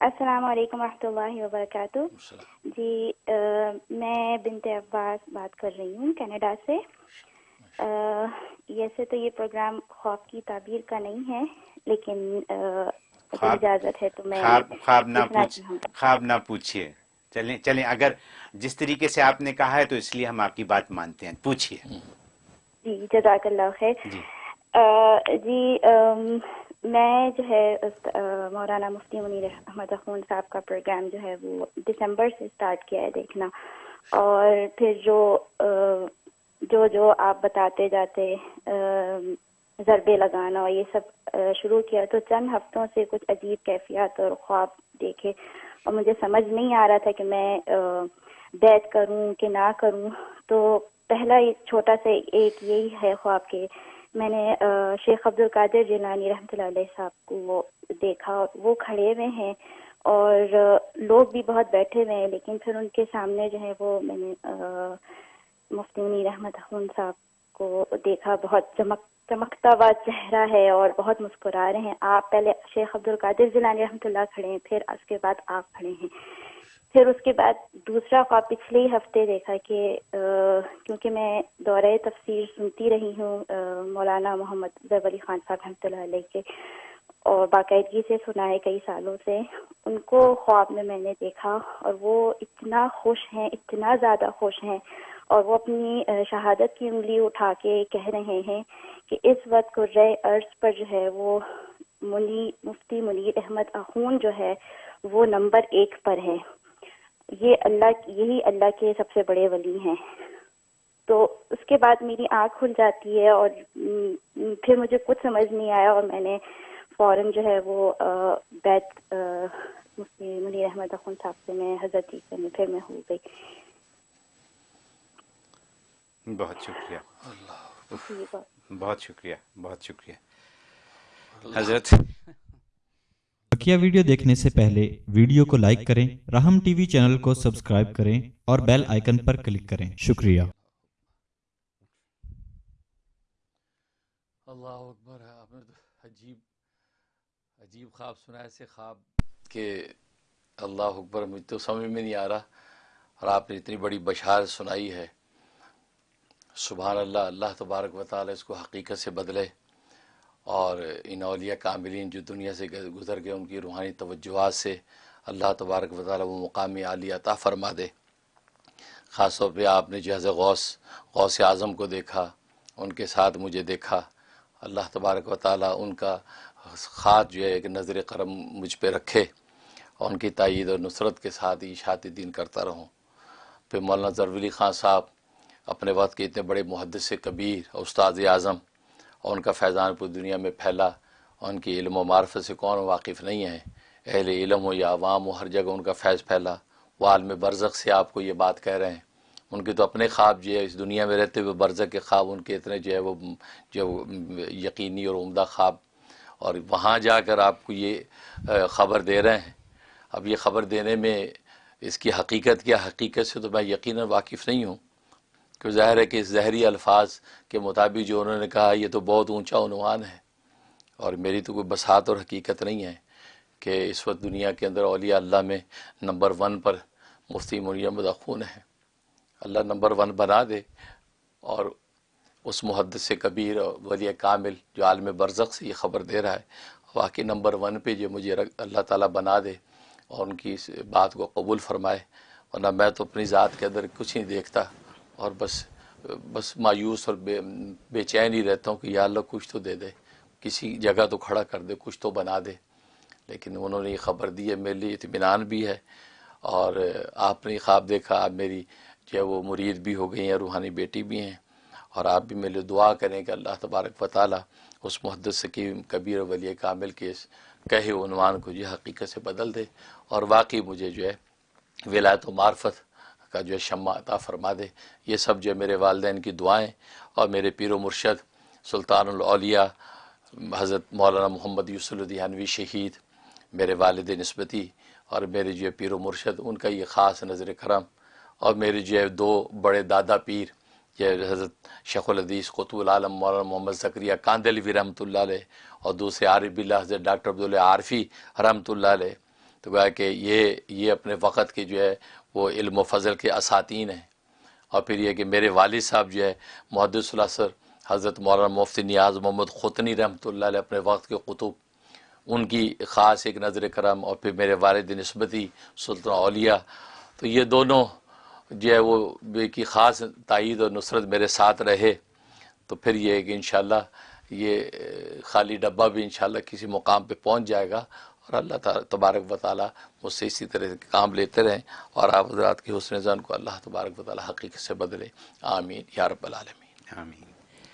السلام علیکم ورحمۃ اللہ وبرکاتہ۔ جی میں بنت عباس بات کر رہی ہوں کینیڈا سے۔ ویسے تو یہ پروگرام خواب کی تعبیر کا نہیں ہے لیکن اجازت ہے تو میں خواب نہ خواب نہ پوچھیے۔ چلیں چلیں اگر جس طریقے سے آپ نے کہا ہے تو اس لیے ہم آپ کی بات مانتے ہیں۔ پوچھیے۔ جی جزاک اللہ خیر۔ جی۔ میں جو ہے مولانا مفتی منیر احمد اخون صاحب کا پروگرام جو ہے وہ دسمبر سے اسٹارٹ کیا ہے دیکھنا۔ اور پھر جو جو جو آپ بتاتے جاتے ضربے لگانا اور یہ سب شروع کیا تو چند ہفتوں سے کچھ عجیب کیفیات اور خواب دیکھے۔ اور مجھے سمجھ نہیں آ رہا تھا کہ میں بیت کروں کہ نہ کروں۔ تو پہلا چھوٹا سا ایک یہی ہے خواب کے میں نے شیخ عبد القادر جیلانی رحمۃ اللہ علیہ صاحب کو وہ دیکھا، وہ کھڑے ہوئے ہیں اور لوگ بھی بہت بیٹھے ہوئے ہیں، لیکن پھر ان کے سامنے جو ہے وہ میں نے مفتی رحمت خون صاحب کو دیکھا، بہت چمک چمکتا ہوا چہرہ ہے اور بہت مسکرا رہے ہیں۔ آپ پہلے شیخ عبد القادر جیلانی رحمۃ اللہ کھڑے ہیں، پھر اس کے بعد آپ کھڑے ہیں۔ پھر اس کے بعد دوسرا خواب پچھلے ہی ہفتے دیکھا کہ کیونکہ میں دورہ تفسیر سنتی رہی ہوں مولانا محمد زیب علی خان صاحب رحمۃ اللہ علیہ کے۔ اور باقاعدگی سے سنا ہے کئی سالوں سے۔ ان کو خواب میں میں نے دیکھا اور وہ اتنا خوش ہیں، اتنا زیادہ خوش ہیں۔ اور وہ اپنی شہادت کی انگلی اٹھا کے کہہ رہے ہیں کہ اس وقت قرۂ عرض پر جو ہے وہ منی، مفتی منیر احمد اخون جو ہے وہ نمبر ایک پر ہے یہ اللہ، یہی اللہ کے سب سے بڑے ولی ہیں۔ تو اس کے بعد میری آنکھ کھل جاتی ہے اور پھر مجھے کچھ سمجھ نہیں آیا اور میں نے فوراً جو ہے وہ بیت مفتی منیر احمد اخن صاحب سے میں حضرت میں پھر میں ہو گئی۔ بہت شکریہ۔ جی، بہت۔ شکریہ بہت شکریہ۔ حضرت۔ بکیا ویڈیو دیکھنے سے پہلے ویڈیو کو لائک کریں رحم ٹی وی چینل کو سبسکرائب کریں اور بیل آئیکن پر کلک کریں۔ شکریہ۔ اللہ اکبر آپ نے عجیب عجیب خواب سنا ایسے خواب کہ اللہ اکبر، مجھ تو سمجھ میں نہیں آ رہا اور آپ نے اتنی بڑی بشار سنائی ہے۔ سبحان اللہ اللہ تبارک و تعالی اس کو حقیقت سے بدلے اور ان اولیاء کاملین جو دنیا سے گزر گئے، ان کی روحانی توجہات سے اللہ تبارک و تعالی وہ مقامی عالی عطا فرما دے۔ خاص طور پہ آپ نے جہاز غوث غوث اعظم کو دیکھا، ان کے ساتھ مجھے دیکھا۔ اللہ تبارک و تعالی ان کا خاص جو ہے ایک نظر کرم مجھ پہ رکھے اور ان کی تائید اور نصرت کے ساتھ اشاعت دین کرتا رہوں۔ پھر مولانا ضروری خان صاحب اپنے وقت کے اتنے بڑے محدث کبیر استاد اعظم اور ان کا فیضان پوری دنیا میں پھیلا اور ان کی علم و معرفت سے کون واقف نہیں ہے۔ اہل علم ہو یا عوام ہو، ہر جگہ ان کا فیض پھیلا۔ وہ عالم برزخ سے آپ کو یہ بات کہہ رہے ہیں۔ ان کے تو اپنے خواب جو ہے اس دنیا میں رہتے ہوئے برزخ کے خواب ان کے اتنے جو ہے وہ جو یقینی اور عمدہ خواب اور وہاں جا کر آپ کو یہ خبر دے رہے ہیں۔ اب یہ خبر دینے میں اس کی حقیقت کیا؟ حقیقت سے تو میں یقیناً واقف نہیں ہوں۔ کہ ظاہر ہے کہ اس زہری الفاظ کے مطابق جو انہوں نے کہا، یہ تو بہت اونچا عنوان ہے۔ اور میری تو کوئی بسات اور حقیقت نہیں ہے کہ اس وقت دنیا کے اندر اولیاء اللہ میں نمبر ون پر مفتی مریم خون ہے اللہ نمبر ون بنا دے اور اس محدث سے کبیر ولی کامل جو عالم برزخ سے یہ خبر دے رہا ہے، واقعی نمبر ون پہ جو مجھے اللہ تعالیٰ بنا دے اور ان کی اس بات کو قبول فرمائے، ورنہ میں تو اپنی ذات کے اندر کچھ نہیں دیکھتا اور بس بس مایوس اور بے بے چین ہی رہتا ہوں کہ یا اللہ کچھ تو دے دے، کسی جگہ تو کھڑا کر دے، کچھ تو بنا دے۔ لیکن انہوں نے یہ خبر دی ہے، میرے لیے اطمینان بھی ہے اور آپ نے یہ خواب دیکھا، آپ میری جو ہے وہ مرید بھی ہو گئی ہیں، روحانی بیٹی بھی ہیں۔ اور آپ بھی میرے دعا کریں کہ اللہ تبارک و تعالیٰ اس محدث سکیم کبیر ولی کامل کے کہے عنوان کو جو حقیقت سے بدل دے اور واقعی مجھے جو ہے ولایت و معرفت کا جو ہے شمع عطا فرما دے۔ یہ سب جو ہے میرے والدین کی دعائیں اور میرے پیر و مرشد سلطان الاولیاء حضرت مولانا محمد یوسف الدیانوی شہید، میرے والد نسبتی اور میرے جو ہے پیر و مرشد، ان کا یہ خاص نظر کرم اور میرے جو ہے دو بڑے دادا پیر یہ حضرت شیخ الحدیث قطب العالم مولانا محمد ذکریہ کاندلوی رحمۃ اللہ علیہ اور دوسرے عارف اللہ حضرت ڈاکٹر عبداللہ عارفی رحمۃ اللہ علیہ، تو گویا کہ یہ یہ اپنے وقت کے جو ہے وہ علم و فضل کے اساتین ہیں۔ اور پھر یہ کہ میرے والد صاحب جو ہے، محدث سر حضرت مولانا مفتی نیاز محمد خطنی رحمۃ اللہ علیہ اپنے وقت کے قطب، ان کی خاص ایک نظر کرم اور پھر میرے والد نسبتی سلطان اولیاء، تو یہ دونوں جو ہے وہ بے کی خاص تائید اور نصرت میرے ساتھ رہے، تو پھر یہ ہے کہ انشاءاللہ یہ خالی ڈبہ بھی انشاءاللہ کسی مقام پہ پہنچ جائے گا اور اللہ تعالیٰ تبارک و تعالیٰ مجھ سے اسی طرح سے کام لیتے رہیں اور آپ حضرات کی حسن زن کو اللہ تبارک و تعالیٰ حقیقت سے بدلے۔ آمین۔ یا رب العالمین۔ آمین۔